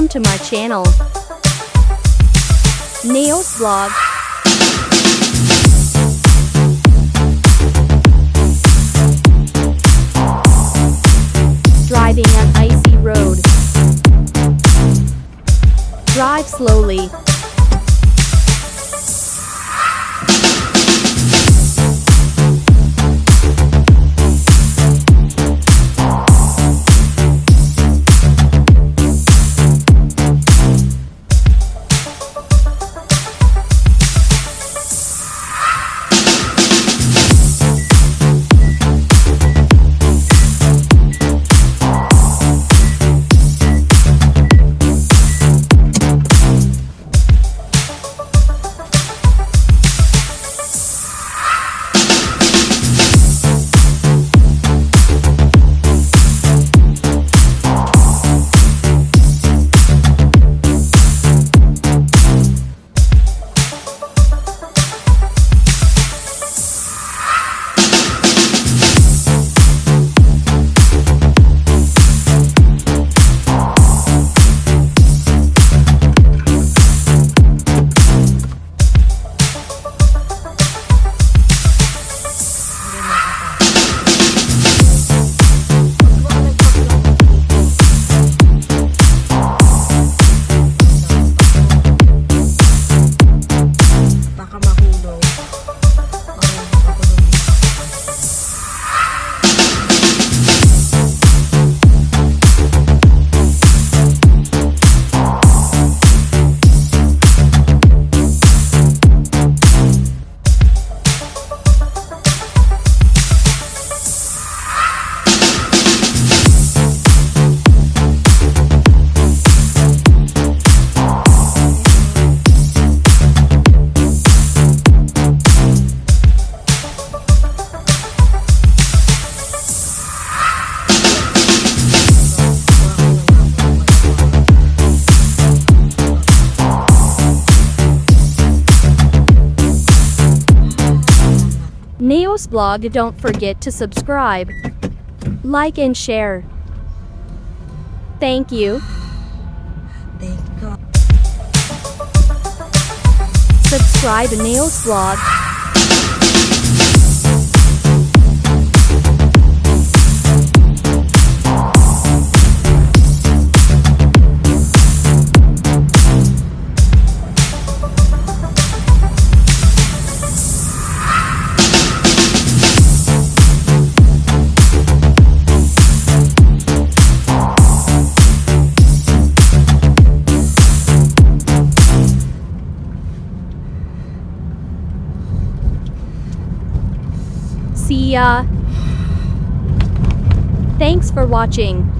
Welcome to my channel. Nails Vlog. Driving on icy road. Drive slowly. Nails Vlog don't forget to subscribe, like and share. Thank you. Thank God. Subscribe to Nails Vlog. See ya. Thanks for watching.